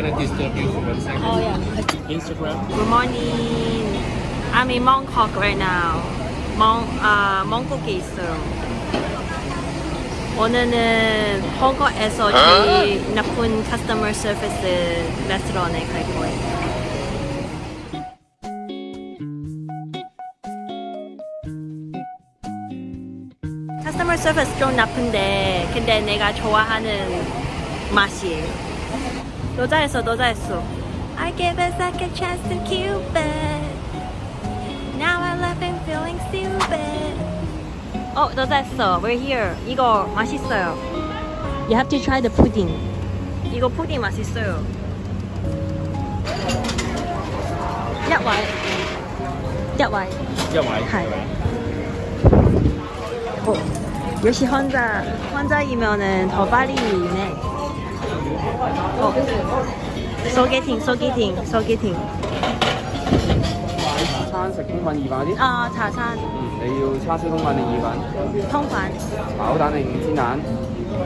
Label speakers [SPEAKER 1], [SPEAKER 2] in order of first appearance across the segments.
[SPEAKER 1] Can I disturb you for one second?
[SPEAKER 2] Oh yeah.
[SPEAKER 1] Instagram.
[SPEAKER 2] Good morning. I'm in Mongkok right now. 몽, 아, 몽국에 있어요. 오늘은 헝거에서 제일 나쁜 커스터머 서비스 레스토랑에 갈 거예요. 커스터머 서비스 좀 나쁜데 근데 내가 좋아하는 맛이에요. 여자였어 여자였어 I gave a second chance to Cupid Now I love and feeling stupid 어 여자였어 We're here 이거 맛있어요 You have to try the pudding 이거 푸딩 맛있어요 야와이
[SPEAKER 1] 야와이
[SPEAKER 2] 야와이 어, 역시 혼자 혼자이면은 더 빨리 유네 苏幾甜，苏幾甜，苏幾甜。
[SPEAKER 3] 买茶餐食通粉、意粉嗰啲？
[SPEAKER 2] 啊，茶餐。
[SPEAKER 3] 嗯，你要叉烧通粉定意粉？
[SPEAKER 2] 通粉。
[SPEAKER 3] 炒蛋定煎蛋？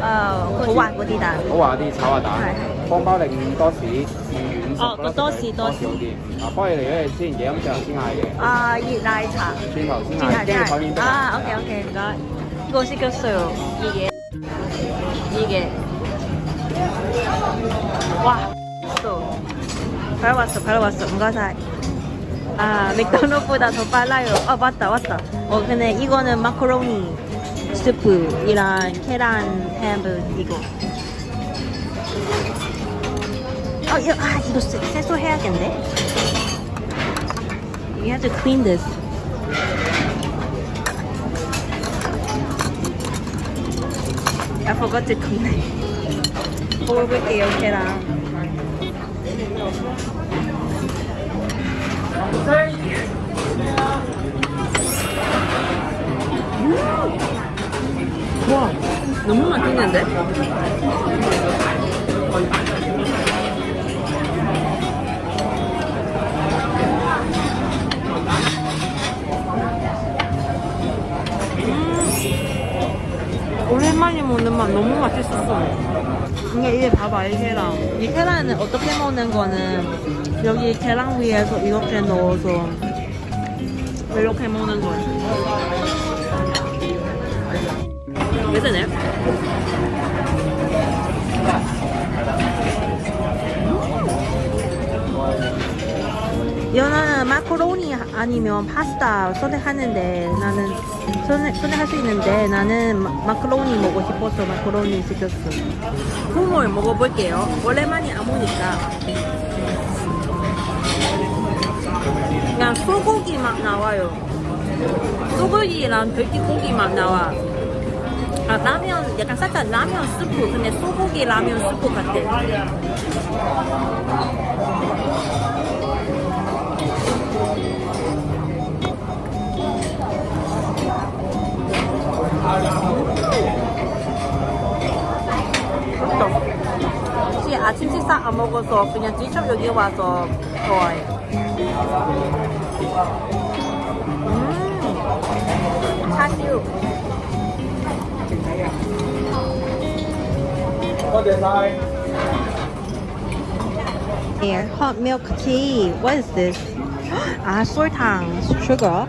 [SPEAKER 2] 呃，好滑嗰啲蛋。
[SPEAKER 3] 好滑啲，炒下蛋。方包定多士？
[SPEAKER 2] 哦，多士多士
[SPEAKER 3] 好啲。啊，帮你嚟一嘢先，热饮上先嗌嘅。
[SPEAKER 2] 啊，热奶茶。
[SPEAKER 3] 转头先嗌，惊台面。
[SPEAKER 2] 啊，OK OK，唔该。個食咗少，二件，二嘅。 와, 또. 바로 왔어. 응가사이. 아, 맥도날드보다 더 빨라요. 아, 맞다, 맞다. 어, 근데 이거는 마카로니 스프이랑 계란 햄을 이거. 아, 이거, 아, 이거 세- 세수해야겠네. You have to clean this. Forgot to clean it. 먹어볼게요, 계란. 음! 와, 너무 맛있는데? 이게 이게 봐봐 이 계란. 이 계란은 어떻게 먹는 거는 여기 계란 위에서 이렇게 넣어서 이렇게 먹는 거야. 괜찮아요? 연어는 마카로니 아니면 파스타 선택하는데 나는 선택, 선택할 수 있는데 나는 마, 마카로니 먹고 싶어서 마카로니 시켰어. 국물 먹어볼게요. 오랜만에 안 먹으니까. 그냥 소고기 맛 나와요. 소고기랑 돼지고기 맛 나와. 아 라면 약간 살짝 라면 스프 근데 소고기 라면 스프 같아 다 먹어서 그냥 직접 여기 와서 좋아해 음 차슈 Here, hot milk tea. What is this? 아, 설탕, sugar.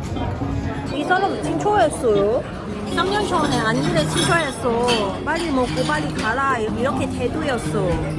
[SPEAKER 2] 이 사람 칭초했어요. 3년 전에 안일에 취소했어. 빨리 먹고 빨리 가라. 이렇게 대도였어.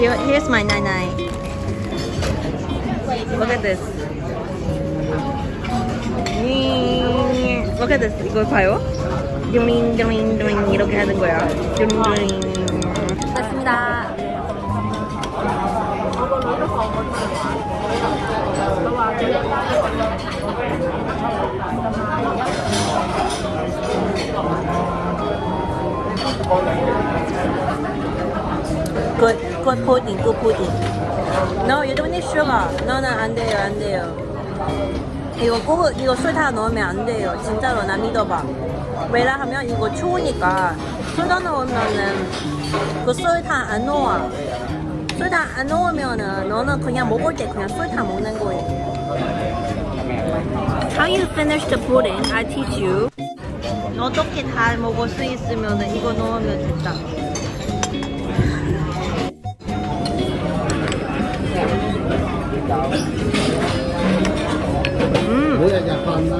[SPEAKER 2] Here, here's my nine nine. Look at this. 음, Look at this. 이거 봐요. 드링 드링 드링 이렇게 하는 거야. 드링 드링. 됐습니다. Good pudding, good pudding. No, you don't need sugar. No, 안 돼요, 안 돼요. 이거 꼭 이거 설탕 넣으면 안 돼요. 진짜로 나 믿어봐. 왜냐하면 이거 추우니까 설탕 넣으면은 그 설탕 안 녹아. 설탕 안 넣으면은 너는 그냥 먹을 때 그냥 설탕 먹는 거예요. How you finish the pudding? I teach you. 어떻게 다 먹을 수 있으면 이거 넣으면 됐다. 음.
[SPEAKER 1] 뭐야 약간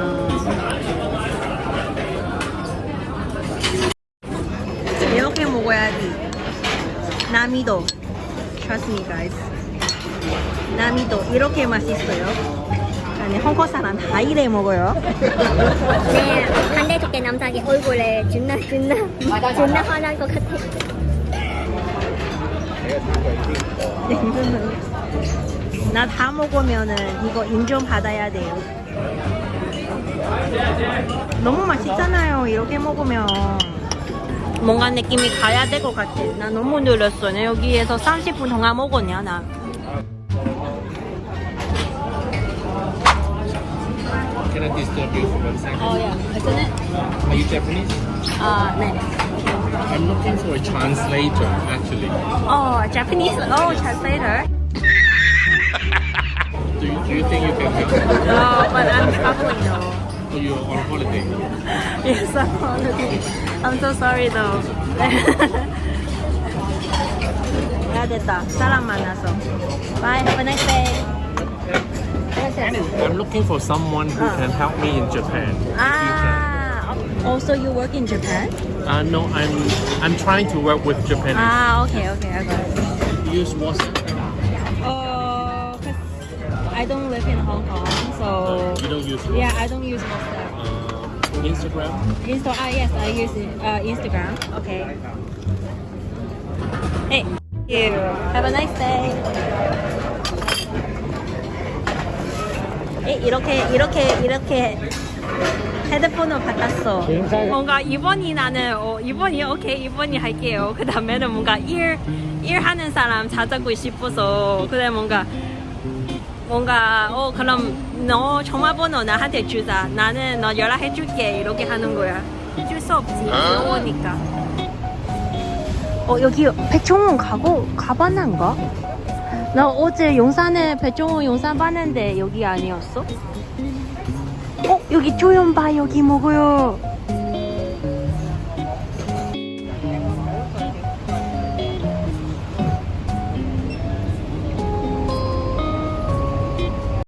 [SPEAKER 2] 이렇게 먹어야지. 나미도. Trust me guys. 나미도 이렇게 맛있어요. 아니 홍콩 사람 다 이래 먹어요.
[SPEAKER 4] 네 반대쪽에 남자기 얼굴에 존나 존나 존나 화난 것 같아.
[SPEAKER 2] 나 다 먹으면은 이거 인정 받아야 돼요. 너무 맛있잖아요. 이렇게 먹으면 뭔가 느낌이 가야 될 것 같아. 나 너무 늘었어. 나 여기에서 30분 동안 먹었냐 나.
[SPEAKER 5] Can I disturb you for one second?
[SPEAKER 2] 어, 야, isn't it?
[SPEAKER 5] Are you Japanese?
[SPEAKER 2] 아, 네.
[SPEAKER 5] I'm looking for a translator, actually.
[SPEAKER 2] 어, Japanese. Oh, translator.
[SPEAKER 5] Do you think you can help?
[SPEAKER 2] No, but I'm traveling though.
[SPEAKER 5] Oh, you're on holiday?
[SPEAKER 2] yes, I'm on holiday. I'm so sorry though. That is it. Salam manaso. Bye, have a nice day.
[SPEAKER 5] I'm looking for someone who
[SPEAKER 2] ah.
[SPEAKER 5] can help me in Japan.
[SPEAKER 2] Ah, oh, also you work in Japan?
[SPEAKER 5] Uh, no, I'm I'm trying to work with Japanese.
[SPEAKER 2] Ah, okay, okay, I got it.
[SPEAKER 5] Use WhatsApp.
[SPEAKER 2] Oh, I don't live in Hong Kong, so
[SPEAKER 5] You don't use
[SPEAKER 2] yeah, I don't use WhatsApp.
[SPEAKER 5] Uh, Instagram.
[SPEAKER 2] Insta. Ah, yes, I use uh, Instagram. Okay. Hey. Thank you. Have a nice day. 에, 이렇게 이렇게 이렇게 헤드폰을 받았어. 뭔가 2번이 나는 어, 2번이 오케이 2번이 할게요. 그 다음에는 뭔가 일 일하는 사람 찾고 싶어서 그래 뭔가 뭔가 어 그럼 너 전화번호 나한테 주자. 나는 너 연락해 줄게 이렇게 하는 거야. 줄수 없지. 어려우니까. 어 여기 백종원 가고 가봤는가? 나 어제 용산에 백종원 용산 봤는데 여기 아니었어? 어 여기 조연바 여기 먹어요.